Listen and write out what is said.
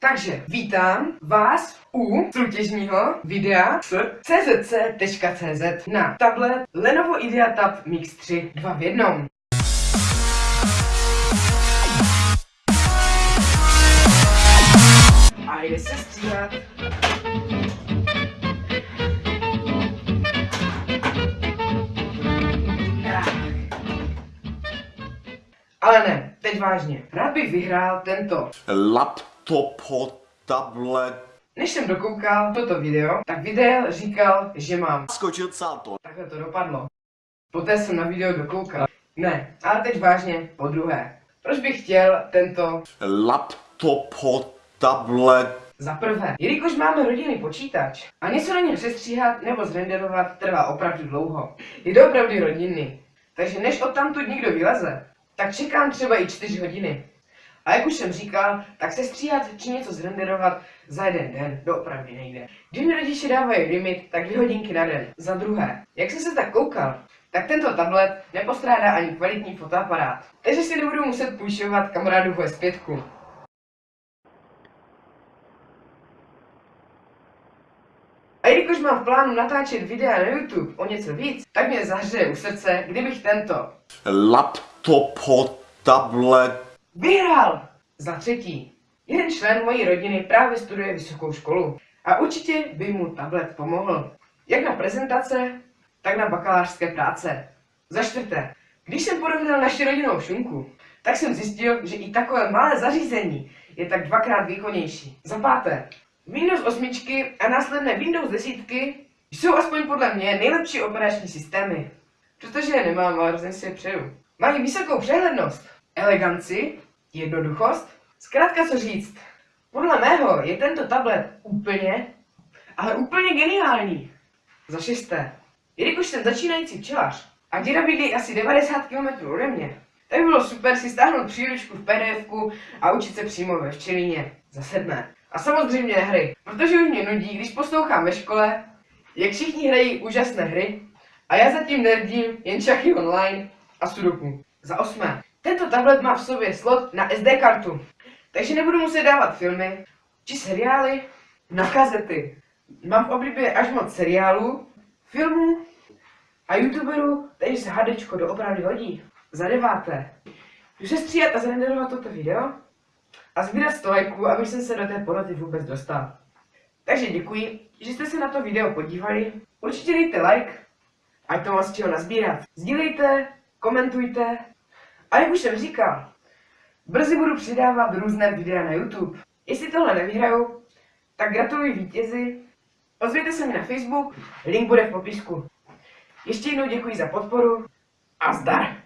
Takže vítám vás u soutěžního videa s czc.cz na tablet Lenovo IdeaTab Mix 3 2 v 1. A jde se stříhat. Ale ne, teď vážně. Rád bych vyhrál tento laptop, tablet, Než jsem dokoukal toto video, tak video říkal, že mám. skočil sátor, Takhle to dopadlo. Poté jsem na video dokoukal. Ne, ale teď vážně, po druhé. Proč bych chtěl tento laptop, tablet, za prvé? Jelikož máme rodinný počítač a něco na něm sestříhat nebo zrenderovat trvá opravdu dlouho. Je to opravdu rodinný. Takže než odtamtud někdo vyleze, tak čekám třeba i 4 hodiny. A jak už jsem říkal, tak se stříhat či něco zrenderovat za jeden den doopravdy nejde. Když mi rodiče dávají limit, tak dvě hodinky na den. Za druhé, jak jsem se tak koukal, tak tento tablet nepostrádá ani kvalitní fotoaparát. Takže si nebudu muset půjčovat kamarádu S5. A jelikož mám v plánu natáčet videa na YouTube o něco víc, tak mě zahřeje u srdce, kdybych tento laptop, tablet, Vyhrál! Za třetí. Jeden člen mojí rodiny právě studuje vysokou školu a určitě by mu tablet pomohl. Jak na prezentace, tak na bakalářské práce. Za čtvrté. Když jsem porovnal naši rodinnou šunku, tak jsem zjistil, že i takové malé zařízení je tak dvakrát výkonnější. Za páté. Windows 8 a následné Windows 10 jsou aspoň podle mě nejlepší operační systémy. Přestože je nemám, ale hrozně si je přeju. Mají vysokou přehlednost, eleganci, jednoduchost. Zkrátka co říct. Podle mého je tento tablet úplně, ale úplně geniální. Za šesté. Jelikož jsem začínající včelař a děda bydlí asi 90 km ode mě, tak bylo super si stáhnout příručku v pdf a učit se přímo ve včelině. Za sedmé. A samozřejmě hry, protože už mě nudí, když poslouchám ve škole, jak všichni hrají úžasné hry a já zatím nerdím jen šachy online a sudoku. Za osmé. Tento tablet má v sobě slot na SD kartu, takže nebudu muset dávat filmy či seriály na kazety. Mám v oblibě až moc seriálů, filmů a youtuberů, takže se HDčko doopravdy hodí. Za deváté. Jdu se stříhat a zrenderovat toto video a sbírat 100 lajků, aby jsem se do té poroty vůbec dostal. Takže děkuji, že jste se na to video podívali. Určitě dejte like, ať to vás čeho nazbírat. Sdílejte, komentujte a jak už jsem říkal, brzy budu přidávat různé videa na YouTube. Jestli tohle nevyhraju, tak gratuluji vítězi. Ozvěte se mi na Facebook, link bude v popisku. Ještě jednou děkuji za podporu a zdar!